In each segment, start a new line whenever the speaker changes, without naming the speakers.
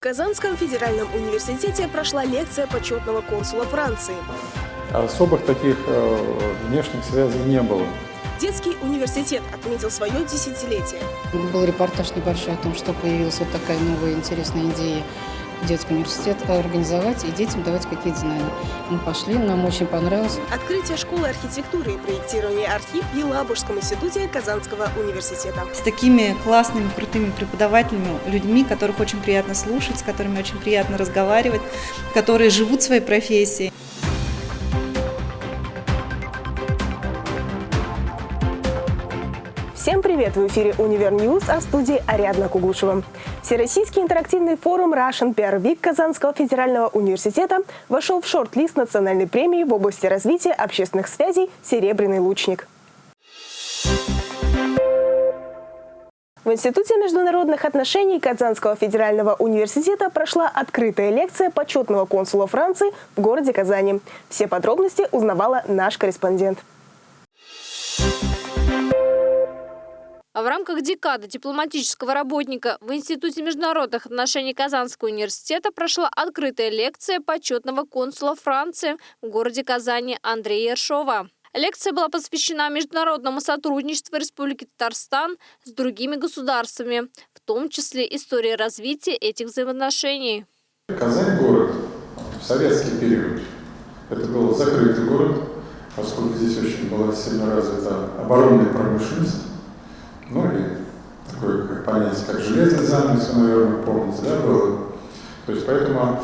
В Казанском федеральном университете прошла лекция почетного консула Франции.
Особых таких э, внешних связей не было.
Детский университет отметил свое десятилетие.
Был репортаж небольшой о том, что появилась вот такая новая интересная идея детский университет организовать и детям давать какие-то знания. Мы пошли, нам очень понравилось.
Открытие школы архитектуры и проектирования «Архив» в Елабужском институте Казанского университета.
С такими классными, крутыми преподавателями, людьми, которых очень приятно слушать, с которыми очень приятно разговаривать, которые живут своей профессией.
Всем привет! В эфире «Универ News», а в студии Ариадна Кугушева. Всероссийский интерактивный форум Russian PR Week Казанского федерального университета вошел в шорт-лист национальной премии в области развития общественных связей «Серебряный лучник». В Институте международных отношений Казанского федерального университета прошла открытая лекция почетного консула Франции в городе Казани. Все подробности узнавала наш корреспондент.
А в рамках декады дипломатического работника в Институте международных отношений Казанского университета прошла открытая лекция почетного консула Франции в городе Казани Андрея Ершова. Лекция была посвящена международному сотрудничеству Республики Татарстан с другими государствами, в том числе истории развития этих взаимоотношений.
Казань город в советский период. Это был закрытый город, поскольку здесь очень была сильно развита оборонная промышленность ну и такое как понятие, как железный занавес, наверное, помните, да, было. То есть поэтому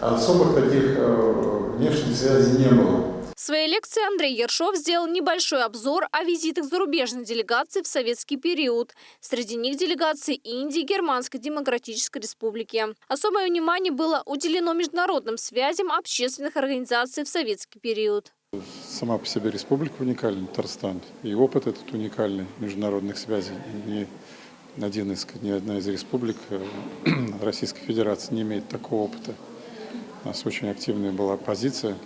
особых таких э, внешних связей не было.
В своей лекции Андрей Ершов сделал небольшой обзор о визитах зарубежных делегаций в советский период. Среди них делегации Индии Германской Демократической Республики. Особое внимание было уделено международным связям общественных организаций в советский период.
Сама по себе республика уникальна, Татарстан, и опыт этот уникальный международных связей. Ни, один из, ни одна из республик э, Российской Федерации не имеет такого опыта. У нас очень активная была позиция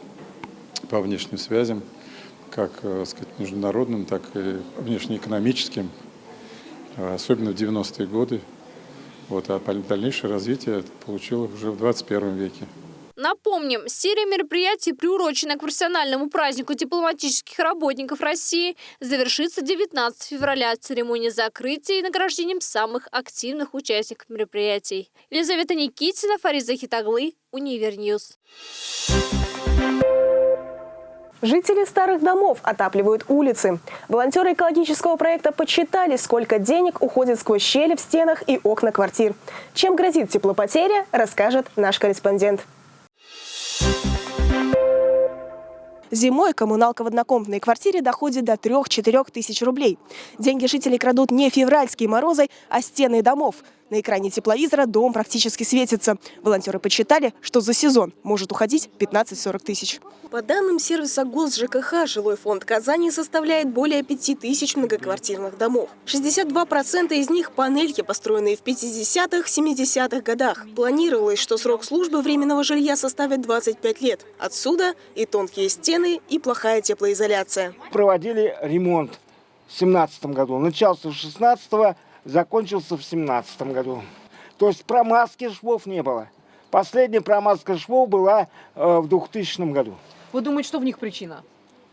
по внешним связям, как э, сказать, международным, так и внешнеэкономическим, э, особенно в 90-е годы. Вот, а дальнейшее развитие получило уже в 21 веке.
Напомним, серия мероприятий, приуроченная к профессиональному празднику дипломатических работников России, завершится 19 февраля церемонией закрытия и награждением самых активных участников мероприятий. Елизавета Никитина, Фариза Хитаглы, Универ News.
Жители старых домов отапливают улицы. Волонтеры экологического проекта подсчитали, сколько денег уходит сквозь щели в стенах и окна квартир. Чем грозит теплопотеря, расскажет наш корреспондент. Зимой коммуналка в однокомнатной квартире доходит до 3-4 тысяч рублей. Деньги жителей крадут не февральские морозы, а стены домов. На экране тепловизора дом практически светится. Волонтеры подсчитали, что за сезон может уходить 15-40 тысяч. По данным сервиса ГОС ЖКХ, жилой фонд Казани составляет более 5 тысяч многоквартирных домов. 62% из них – панельки, построенные в 50-х, 70-х годах. Планировалось, что срок службы временного жилья составит 25 лет. Отсюда и тонкие стены, и плохая теплоизоляция.
Проводили ремонт в 2017 году. Начался в 16 -го закончился в семнадцатом году. То есть промазки швов не было. Последняя промазка швов была э, в 2000 году.
Вы думаете, что в них причина?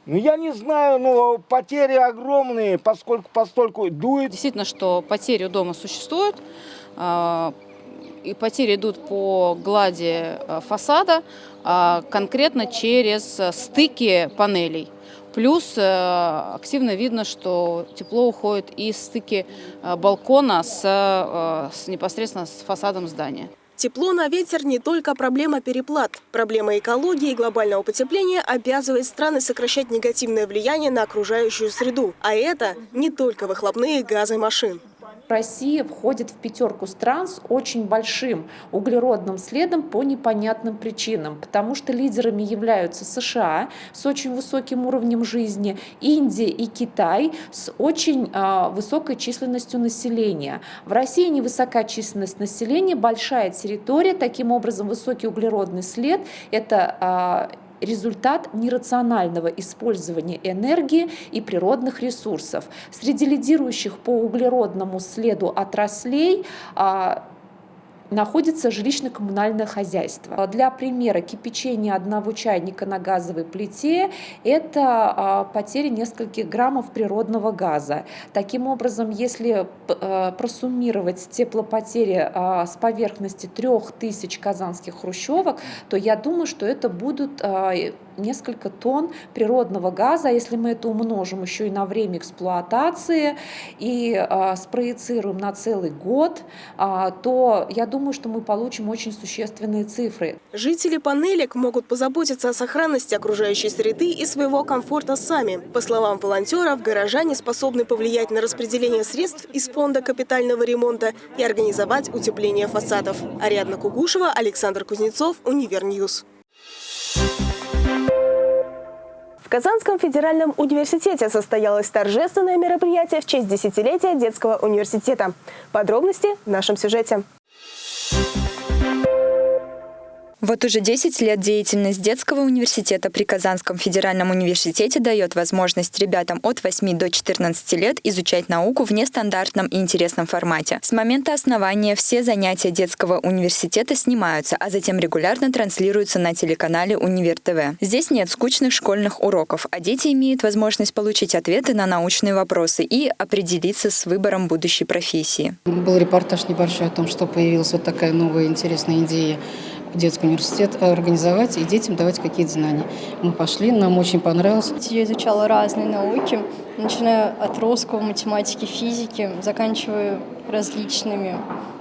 Ну, я не знаю, но потери огромные, поскольку постольку дует.
Действительно, что потери у дома существуют. Э, и потери идут по глади э, фасада, а конкретно через стыки панелей. Плюс э, активно видно, что тепло уходит из стыки э, балкона с, э, с непосредственно с фасадом здания.
Тепло на ветер не только проблема переплат. Проблема экологии и глобального потепления обязывает страны сокращать негативное влияние на окружающую среду. А это не только выхлопные газы машин.
Россия входит в пятерку стран с очень большим углеродным следом по непонятным причинам, потому что лидерами являются США с очень высоким уровнем жизни, Индия и Китай с очень э, высокой численностью населения. В России невысока численность населения, большая территория, таким образом высокий углеродный след – это э, результат нерационального использования энергии и природных ресурсов. Среди лидирующих по углеродному следу отраслей а, находится жилищно-коммунальное хозяйство. Для примера кипячение одного чайника на газовой плите – это а, потеря нескольких граммов природного газа. Таким образом, если а, просуммировать теплопотери а, с поверхности 3000 казанских хрущевок, то я думаю, что это будут несколько тонн природного газа. Если мы это умножим еще и на время эксплуатации и э, спроецируем на целый год, э, то я думаю, что мы получим очень существенные цифры.
Жители панелек могут позаботиться о сохранности окружающей среды и своего комфорта сами. По словам волонтеров, горожане способны повлиять на распределение средств из фонда капитального ремонта и организовать утепление фасадов. Ариадна Кугушева, Александр Кузнецов, Универ News. В Казанском федеральном университете состоялось торжественное мероприятие в честь десятилетия детского университета. Подробности в нашем сюжете.
Вот уже 10 лет деятельность детского университета при Казанском федеральном университете дает возможность ребятам от 8 до 14 лет изучать науку в нестандартном и интересном формате. С момента основания все занятия детского университета снимаются, а затем регулярно транслируются на телеканале Универ ТВ. Здесь нет скучных школьных уроков, а дети имеют возможность получить ответы на научные вопросы и определиться с выбором будущей профессии.
Был репортаж небольшой о том, что появилась вот такая новая интересная идея детский университет организовать и детям давать какие-то знания. Мы пошли, нам очень понравилось.
Я изучала разные науки, начиная от русского, математики, физики, заканчивая различными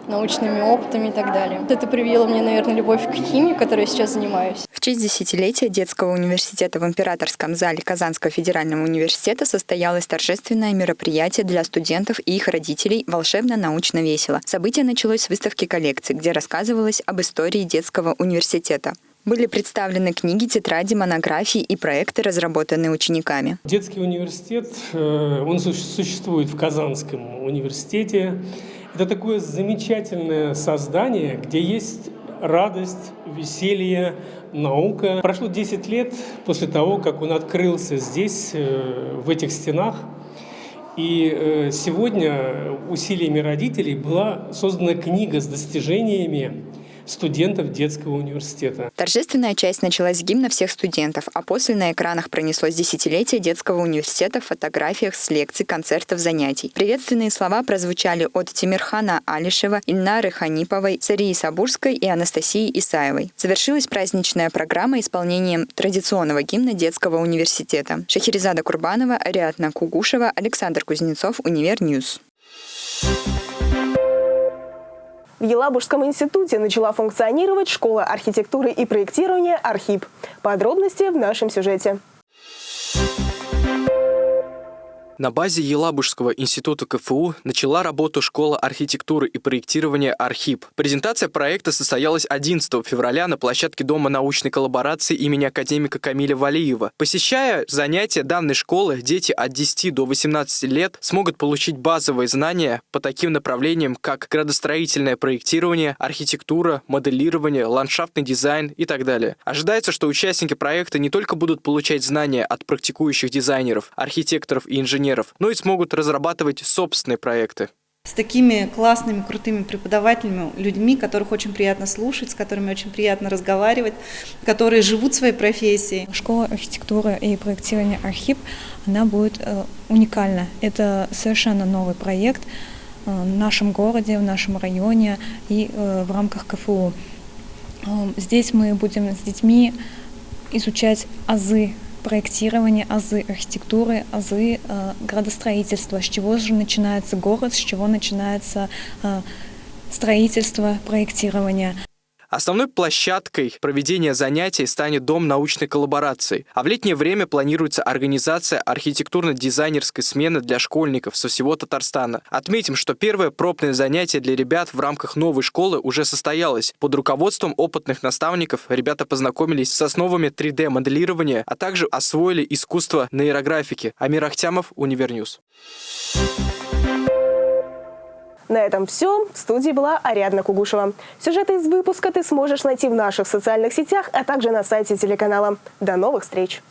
научными опытами и так далее. Это привело мне, наверное, любовь к химии, которой я сейчас занимаюсь.
В честь десятилетия детского университета в Императорском зале Казанского федерального университета состоялось торжественное мероприятие для студентов и их родителей «Волшебно-научно весело». Событие началось с выставки коллекций, где рассказывалось об истории детского университета. Были представлены книги, тетради, монографии и проекты, разработанные учениками.
Детский университет, э, он существует в Казанском университете. Это такое замечательное создание, где есть радость, веселье, наука. Прошло 10 лет после того, как он открылся здесь, э, в этих стенах. И э, сегодня усилиями родителей была создана книга с достижениями студентов детского университета.
Торжественная часть началась с гимна всех студентов, а после на экранах пронеслось десятилетие детского университета в фотографиях с лекций, концертов, занятий. Приветственные слова прозвучали от Тимирхана Алишева, Ильнары Ханиповой, Сарии Сабурской и Анастасии Исаевой. Завершилась праздничная программа исполнением традиционного гимна детского университета. Шахерезада Курбанова, Ариадна Кугушева, Александр Кузнецов, Универ News. Thank you
в Елабужском институте начала функционировать школа архитектуры и проектирования «Архип». Подробности в нашем сюжете.
На базе Елабужского института КФУ начала работу школа архитектуры и проектирования «Архип». Презентация проекта состоялась 11 февраля на площадке Дома научной коллаборации имени академика Камиля Валиева. Посещая занятия данной школы, дети от 10 до 18 лет смогут получить базовые знания по таким направлениям, как градостроительное проектирование, архитектура, моделирование, ландшафтный дизайн и так далее. Ожидается, что участники проекта не только будут получать знания от практикующих дизайнеров, архитекторов и инженеров, инженеров, но и смогут разрабатывать собственные проекты
с такими классными, крутыми преподавателями, людьми, которых очень приятно слушать, с которыми очень приятно разговаривать, которые живут своей профессией.
Школа архитектуры и проектирования «Архип», она будет э, уникальна. Это совершенно новый проект э, в нашем городе, в нашем районе и э, в рамках КФУ. Э, здесь мы будем с детьми изучать азы проектирование, азы архитектуры, азы э, градостроительства, с чего же начинается город, с чего начинается э, строительство, проектирование.
Основной площадкой проведения занятий станет Дом научной коллаборации, а в летнее время планируется организация архитектурно-дизайнерской смены для школьников со всего Татарстана. Отметим, что первое пробное занятие для ребят в рамках новой школы уже состоялось. Под руководством опытных наставников ребята познакомились с основами 3D-моделирования, а также освоили искусство нейрографики. Амир Ахтямов, Универ News.
На этом все. В студии была Ариадна Кугушева. Сюжеты из выпуска ты сможешь найти в наших социальных сетях, а также на сайте телеканала. До новых встреч!